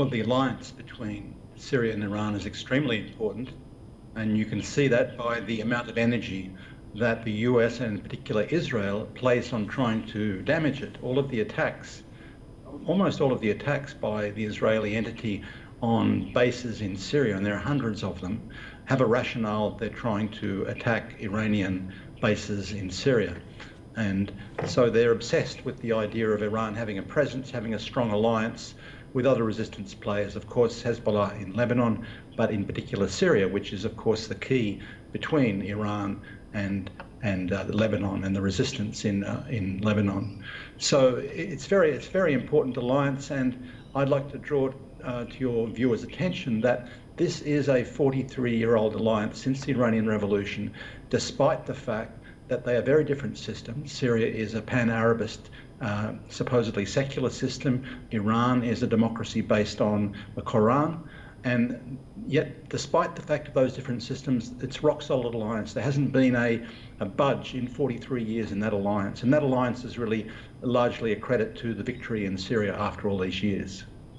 Well, the alliance between Syria and Iran is extremely important, and you can see that by the amount of energy that the US and in particular Israel place on trying to damage it. All of the attacks, almost all of the attacks by the Israeli entity on bases in Syria, and there are hundreds of them, have a rationale that they're trying to attack Iranian bases in Syria. And so they're obsessed with the idea of Iran having a presence, having a strong alliance with other resistance players, of course, Hezbollah in Lebanon, but in particular Syria, which is, of course, the key between Iran and and uh, Lebanon and the resistance in uh, in Lebanon. So it's very it's very important alliance, and I'd like to draw uh, to your viewers' attention that this is a 43-year-old alliance since the Iranian Revolution, despite the fact that they are very different systems. Syria is a pan-Arabist, uh, supposedly secular system. Iran is a democracy based on the Quran. And yet, despite the fact of those different systems, it's rock solid alliance. There hasn't been a, a budge in 43 years in that alliance. And that alliance is really largely a credit to the victory in Syria after all these years.